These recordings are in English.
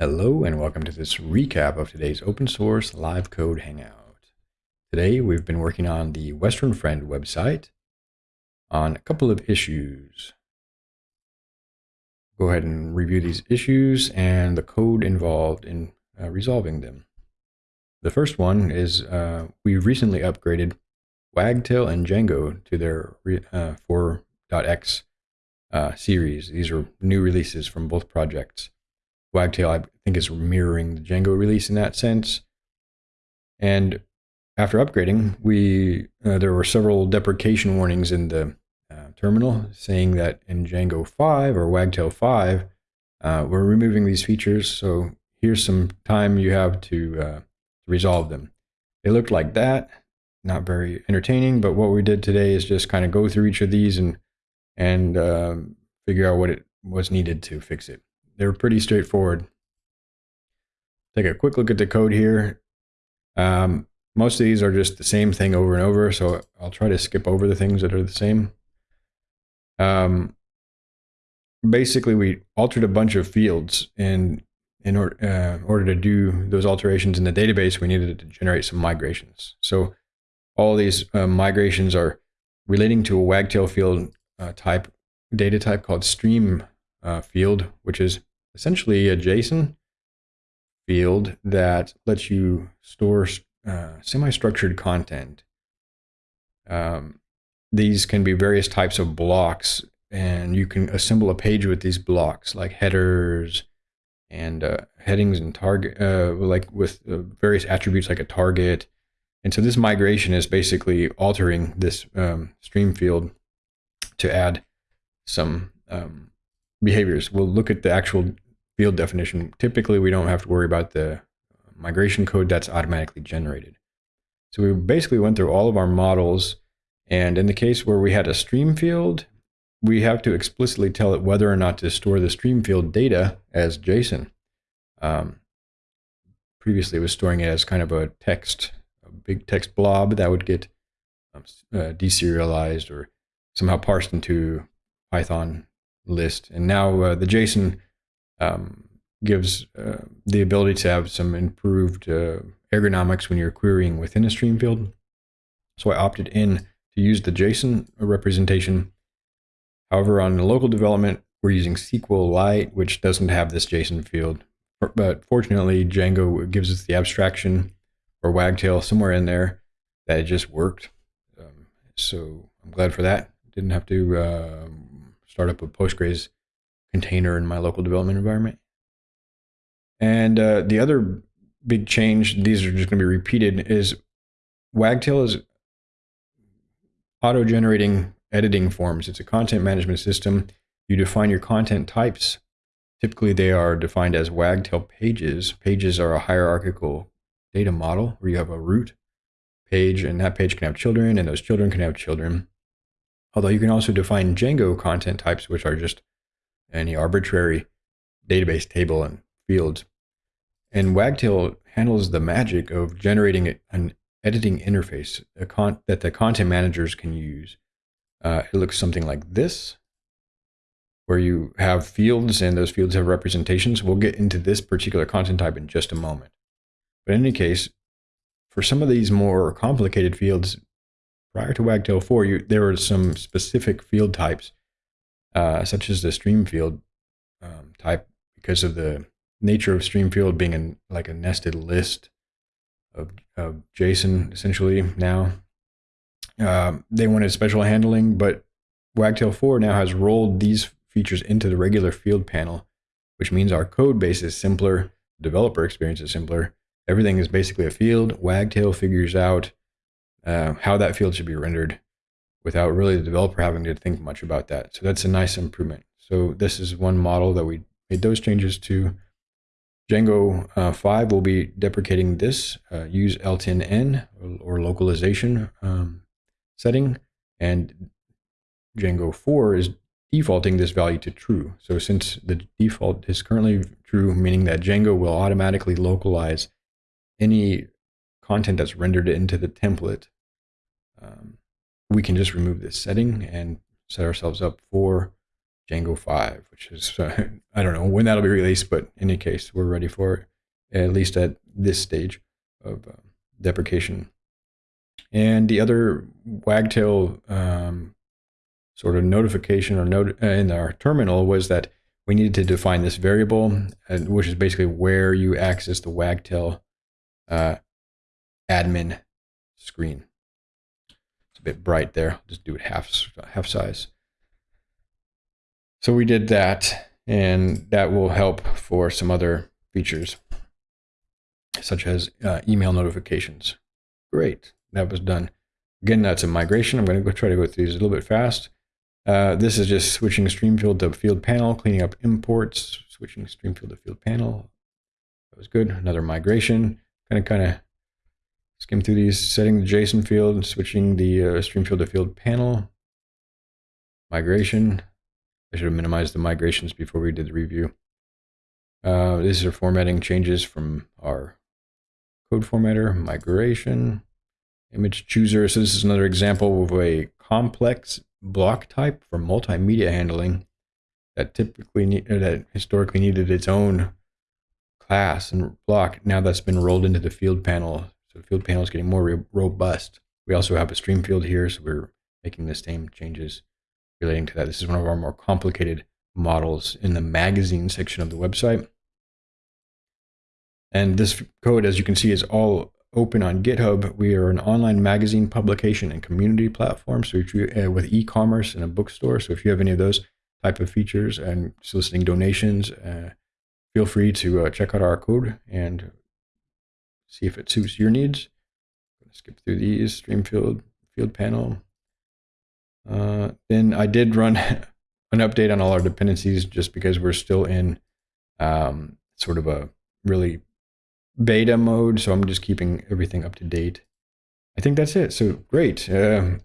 Hello and welcome to this recap of today's open source live code hangout. Today we've been working on the Western Friend website on a couple of issues. Go ahead and review these issues and the code involved in uh, resolving them. The first one is uh, we recently upgraded Wagtail and Django to their uh, 4.x uh, series. These are new releases from both projects. Wagtail, I think, is mirroring the Django release in that sense. And after upgrading, we uh, there were several deprecation warnings in the uh, terminal saying that in Django 5 or Wagtail 5, uh, we're removing these features. So here's some time you have to uh, resolve them. They looked like that, not very entertaining. But what we did today is just kind of go through each of these and and um, figure out what it was needed to fix it they're pretty straightforward. Take a quick look at the code here. Um, most of these are just the same thing over and over, so I'll try to skip over the things that are the same. Um, basically, we altered a bunch of fields, and in or, uh, order to do those alterations in the database, we needed to generate some migrations. So all these uh, migrations are relating to a wagtail field uh, type data type called stream uh, field, which is essentially a JSON field that lets you store uh, semi-structured content. Um, these can be various types of blocks, and you can assemble a page with these blocks, like headers and uh, headings and target, uh, like with uh, various attributes like a target. And so this migration is basically altering this um, stream field to add some um, behaviors. We'll look at the actual field definition. Typically, we don't have to worry about the migration code that's automatically generated. So we basically went through all of our models. And in the case where we had a stream field, we have to explicitly tell it whether or not to store the stream field data as JSON. Um, previously, it was storing it as kind of a text, a big text blob that would get um, uh, deserialized or somehow parsed into Python list. And now uh, the JSON um, gives uh, the ability to have some improved uh, ergonomics when you're querying within a stream field. So I opted in to use the JSON representation. However, on the local development, we're using SQLite, which doesn't have this JSON field. But fortunately, Django gives us the abstraction or Wagtail somewhere in there that just worked. Um, so I'm glad for that. Didn't have to um, start up a Postgres container in my local development environment. And uh, the other big change, these are just going to be repeated, is Wagtail is auto-generating editing forms. It's a content management system. You define your content types. Typically, they are defined as Wagtail pages. Pages are a hierarchical data model where you have a root page, and that page can have children, and those children can have children. Although you can also define Django content types, which are just any arbitrary database table and fields. And Wagtail handles the magic of generating an editing interface that the content managers can use. Uh, it looks something like this, where you have fields and those fields have representations. We'll get into this particular content type in just a moment. But in any case, for some of these more complicated fields, prior to Wagtail 4, you, there were some specific field types, uh, such as the stream field um, type, because of the nature of stream field being like a nested list of, of JSON, essentially, now. Um, they wanted special handling, but Wagtail 4 now has rolled these features into the regular field panel, which means our code base is simpler, developer experience is simpler. Everything is basically a field. Wagtail figures out uh, how that field should be rendered without really the developer having to think much about that. So that's a nice improvement. So this is one model that we made those changes to. Django uh, 5 will be deprecating this, uh, use L10N or, or localization um, setting, and Django 4 is defaulting this value to true. So since the default is currently true, meaning that Django will automatically localize any content that's rendered into the template, um, we can just remove this setting and set ourselves up for Django 5, which is, uh, I don't know when that'll be released, but in any case, we're ready for it, at least at this stage of uh, deprecation. And the other Wagtail um, sort of notification or note uh, in our terminal was that we needed to define this variable, which is basically where you access the Wagtail uh, admin screen. It's a bit bright there. I'll just do it half half size. So we did that, and that will help for some other features, such as uh, email notifications. Great, that was done. Again, that's a migration. I'm going to go try to go through these a little bit fast. Uh, this is just switching stream field to field panel, cleaning up imports, switching stream field to field panel. That was good. Another migration. Kind of, kind of skim through these, setting the JSON field switching the uh, stream field to field panel. Migration. I should have minimized the migrations before we did the review. Uh, these are formatting changes from our code formatter, migration, image chooser. So this is another example of a complex block type for multimedia handling that typically need, that historically needed its own class and block. Now that's been rolled into the field panel. So the field panel is getting more robust. We also have a stream field here, so we're making the same changes relating to that. This is one of our more complicated models in the magazine section of the website. And this code, as you can see, is all open on GitHub. We are an online magazine publication and community platform. So you, uh, with e-commerce and a bookstore. So if you have any of those type of features and soliciting donations, uh, feel free to uh, check out our code and see if it suits your needs. skip through these stream field field panel. Uh, then I did run an update on all our dependencies just because we're still in um, sort of a really beta mode. So I'm just keeping everything up to date. I think that's it. So great. Uh,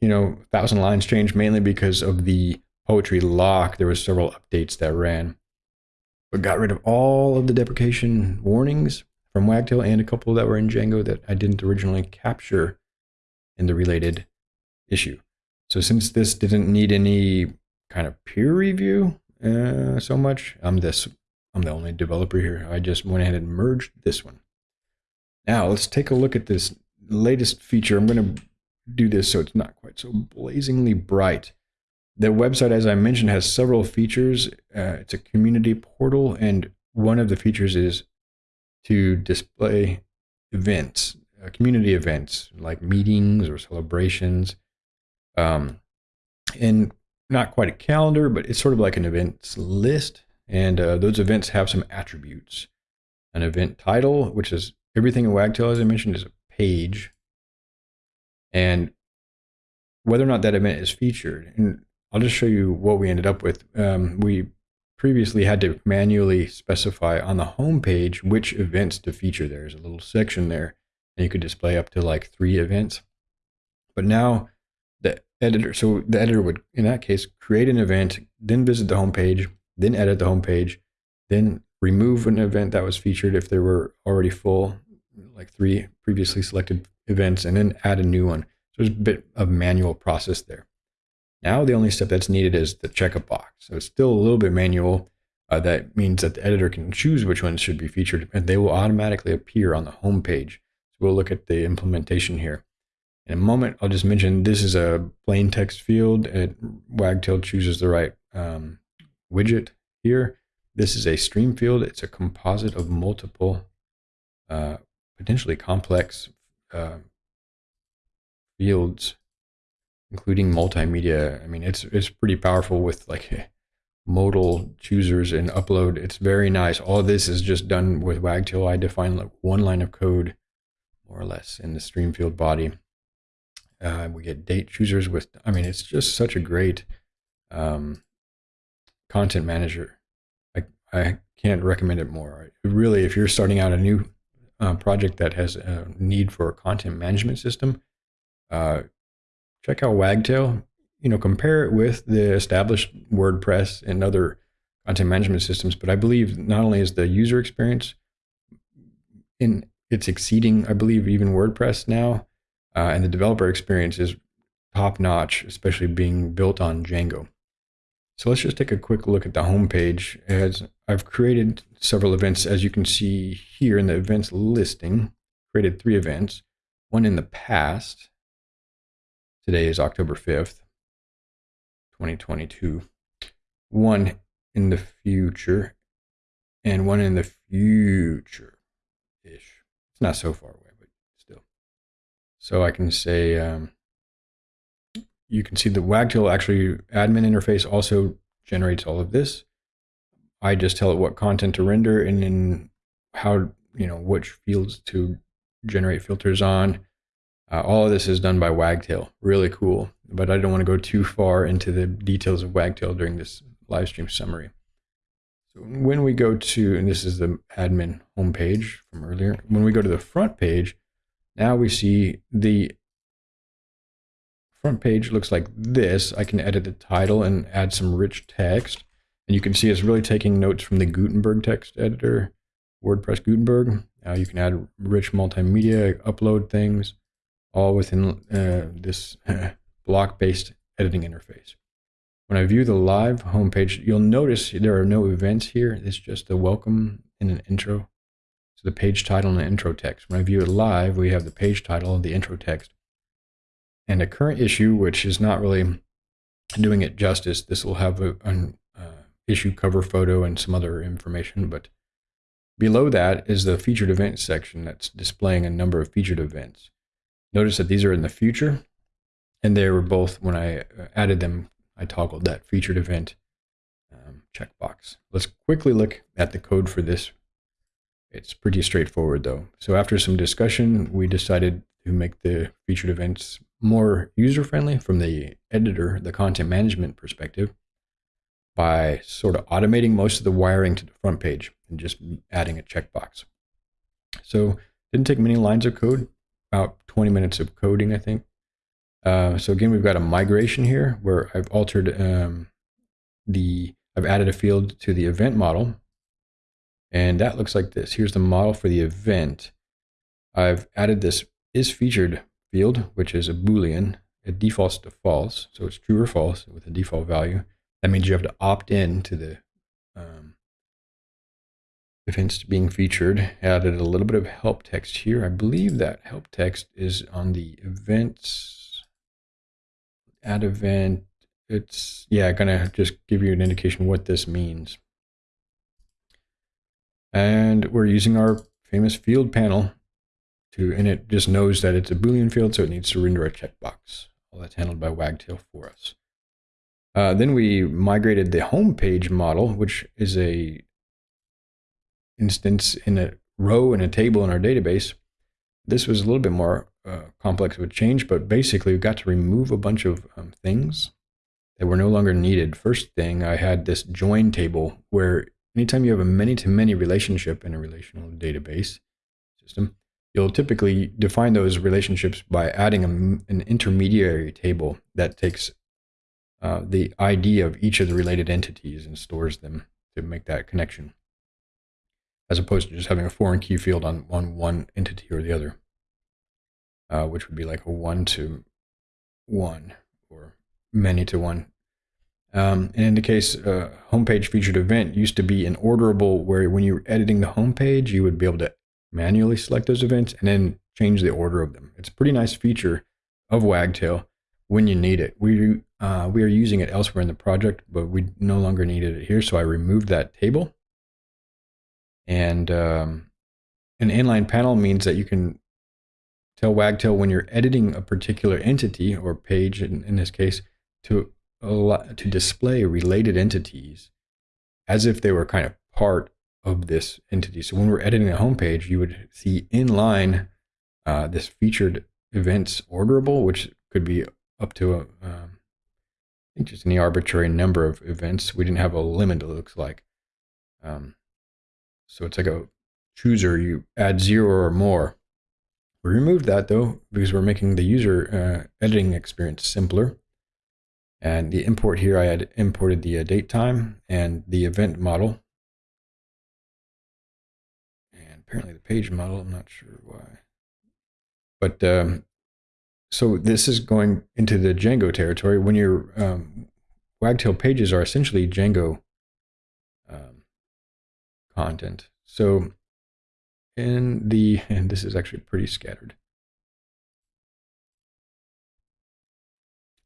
you know, thousand lines changed mainly because of the poetry lock. There were several updates that ran, but got rid of all of the deprecation warnings from Wagtail and a couple that were in Django that I didn't originally capture in the related issue. So since this didn't need any kind of peer review uh, so much, I'm this I'm the only developer here. I just went ahead and merged this one. Now let's take a look at this latest feature. I'm going to do this so it's not quite so blazingly bright. The website, as I mentioned, has several features. Uh, it's a community portal, and one of the features is to display events, uh, community events like meetings or celebrations. Um, and not quite a calendar, but it's sort of like an events list. And uh, those events have some attributes. An event title, which is everything in Wagtail, as I mentioned, is a page. And whether or not that event is featured. And I'll just show you what we ended up with. Um, we previously had to manually specify on the home page which events to feature. There's a little section there, and you could display up to like three events. But now the editor, so the editor would, in that case, create an event, then visit the home page, then edit the home page, then remove an event that was featured if there were already full, like three previously selected events, and then add a new one. So there's a bit of manual process there. Now the only step that's needed is the check a box. So it's still a little bit manual. Uh, that means that the editor can choose which ones should be featured, and they will automatically appear on the home page. So we'll look at the implementation here. In a moment, I'll just mention this is a plain text field. It, Wagtail chooses the right um, widget here. This is a stream field. It's a composite of multiple, uh, potentially complex uh, fields, including multimedia. I mean, it's it's pretty powerful with like modal choosers and upload. It's very nice. All this is just done with Wagtail. I define like one line of code, more or less, in the stream field body. Uh, we get date choosers with. I mean, it's just such a great um, content manager. I, I can't recommend it more. Really, if you're starting out a new uh, project that has a need for a content management system, uh, check out Wagtail. You know, compare it with the established WordPress and other content management systems. But I believe not only is the user experience in it's exceeding, I believe, even WordPress now, uh, and the developer experience is top notch, especially being built on Django. So let's just take a quick look at the home page. As I've created several events, as you can see here in the events listing, created three events, one in the past. Today is October 5th, 2022. One in the future and one in the future ish. It's not so far away, but still. So I can say, um, you can see the Wagtail actually admin interface also generates all of this. I just tell it what content to render and then how, you know, which fields to generate filters on. Uh, all of this is done by Wagtail. Really cool. But I don't want to go too far into the details of Wagtail during this live stream summary. So when we go to, and this is the admin homepage from earlier, when we go to the front page, now we see the front page looks like this. I can edit the title and add some rich text. And you can see it's really taking notes from the Gutenberg text editor, WordPress Gutenberg. Uh, you can add rich multimedia, upload things, all within uh, this block-based editing interface. When I view the live homepage, you'll notice there are no events here. It's just a welcome and an intro. So the page title and the intro text. When I view it live, we have the page title, and the intro text, and a current issue, which is not really doing it justice. This will have a, an uh, issue cover photo and some other information, but below that is the featured events section that's displaying a number of featured events. Notice that these are in the future, and they were both, when I uh, added them, I toggled that featured event um, checkbox. Let's quickly look at the code for this. It's pretty straightforward though. So after some discussion, we decided to make the featured events more user friendly from the editor, the content management perspective, by sort of automating most of the wiring to the front page and just adding a checkbox. So didn't take many lines of code, about 20 minutes of coding, I think. Uh, so again, we've got a migration here where I've altered um, the, I've added a field to the event model. And that looks like this. Here's the model for the event. I've added this is featured field, which is a Boolean. It defaults to false, so it's true or false with a default value. That means you have to opt in to the events being featured. Added a little bit of help text here. I believe that help text is on the events. Add event. It's yeah, gonna just give you an indication what this means. And we're using our famous field panel to, and it just knows that it's a Boolean field, so it needs to render a checkbox. All that's handled by Wagtail for us. Uh, then we migrated the home page model, which is a instance in a row in a table in our database. This was a little bit more uh, complex a change, but basically we got to remove a bunch of um, things that were no longer needed. First thing, I had this join table where anytime you have a many-to-many -many relationship in a relational database system, you'll typically define those relationships by adding a, an intermediary table that takes uh, the ID of each of the related entities and stores them to make that connection, as opposed to just having a foreign key field on, on one entity or the other, uh, which would be like a one to one or many to one. Um, and in the case, uh, homepage featured event used to be an orderable where when you were editing the homepage, you would be able to manually select those events and then change the order of them. It's a pretty nice feature of Wagtail when you need it. We, uh, we are using it elsewhere in the project, but we no longer needed it here. So I removed that table. And um, an inline panel means that you can tell Wagtail when you're editing a particular entity or page, in, in this case, to, to display related entities as if they were kind of part of this entity. So when we're editing a homepage, you would see inline uh, this featured events orderable, which could be up to a, um, I think just any arbitrary number of events. We didn't have a limit, it looks like. Um, so it's like a chooser, you add zero or more. We removed that though, because we're making the user uh, editing experience simpler. And the import here, I had imported the uh, date time and the event model And apparently the page model. I'm not sure why. But um, so this is going into the Django territory. When you're um, Wagtail pages are essentially Django content. So in the, and this is actually pretty scattered.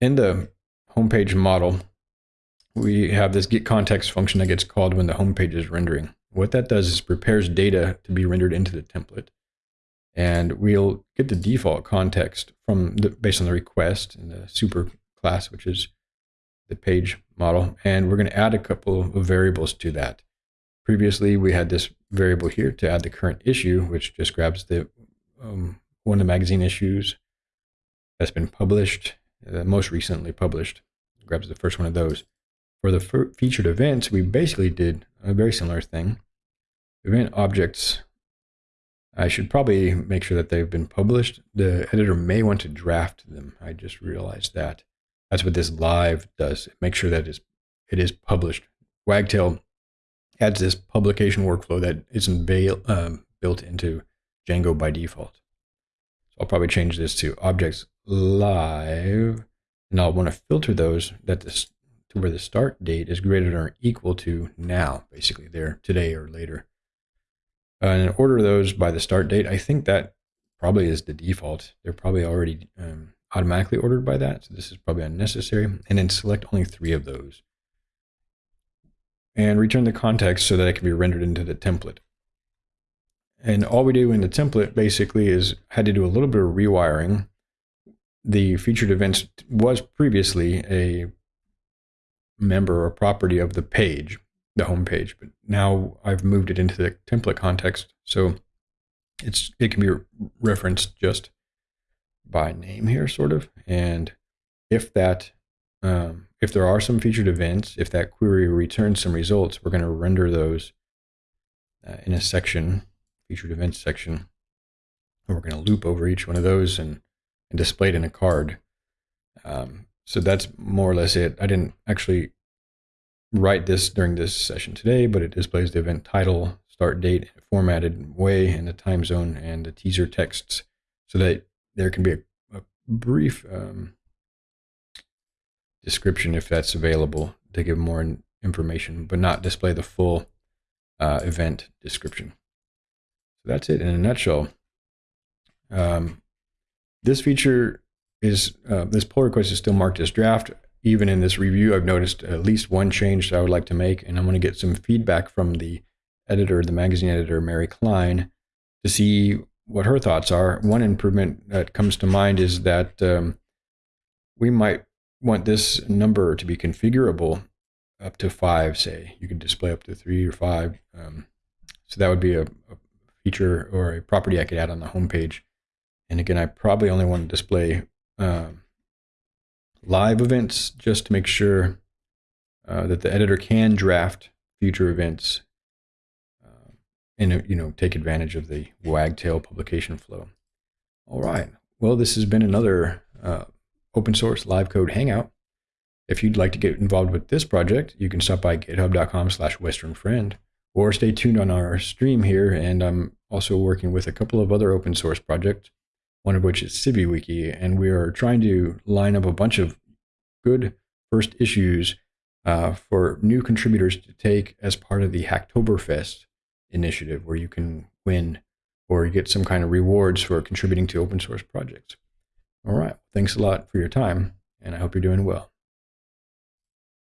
In the homepage model, we have this get context function that gets called when the homepage is rendering. What that does is prepares data to be rendered into the template. And we'll get the default context from the, based on the request in the super class, which is the page model. And we're going to add a couple of variables to that. Previously, we had this variable here to add the current issue, which just grabs the um, one of the magazine issues that's been published, uh, most recently published, grabs the first one of those. For the featured events, we basically did a very similar thing. Event objects, I should probably make sure that they've been published. The editor may want to draft them. I just realized that. That's what this live does. Make sure that is it is published. Wagtail adds this publication workflow that isn't um, built into Django by default. So I'll probably change this to objects live, and I'll want to filter those that this to where the start date is greater than or equal to now, basically there today or later. Uh, and order those by the start date. I think that probably is the default. They're probably already um, automatically ordered by that. So this is probably unnecessary. And then select only three of those. And return the context so that it can be rendered into the template. And all we do in the template basically is had to do a little bit of rewiring. The featured events was previously a member or property of the page, the home page, but now I've moved it into the template context. So it's it can be referenced just by name here, sort of. And if that um, if there are some featured events, if that query returns some results, we're going to render those uh, in a section, featured events section. And we're going to loop over each one of those and, and display it in a card. Um, so that's more or less it. I didn't actually write this during this session today, but it displays the event title, start date, formatted way, and the time zone and the teaser texts so that there can be a, a brief um, description if that's available to give more information, but not display the full uh, event description. So that's it in a nutshell. Um, this feature is uh, this pull request is still marked as draft. Even in this review, I've noticed at least one change that I would like to make, and I'm going to get some feedback from the editor, the magazine editor, Mary Klein, to see what her thoughts are. One improvement that comes to mind is that um, we might want this number to be configurable up to five, say. You could display up to three or five. Um, so that would be a, a, feature or a property I could add on the home page. And again, I probably only want to display um, live events just to make sure uh, that the editor can draft future events uh, and you know take advantage of the wagtail publication flow. All right. Well, this has been another uh, open source live code hangout. If you'd like to get involved with this project, you can stop by github.com slash westernfriend or stay tuned on our stream here. And I'm also working with a couple of other open source projects one of which is CiviWiki, and we are trying to line up a bunch of good first issues uh, for new contributors to take as part of the Hacktoberfest initiative, where you can win or get some kind of rewards for contributing to open source projects. All right, thanks a lot for your time, and I hope you're doing well.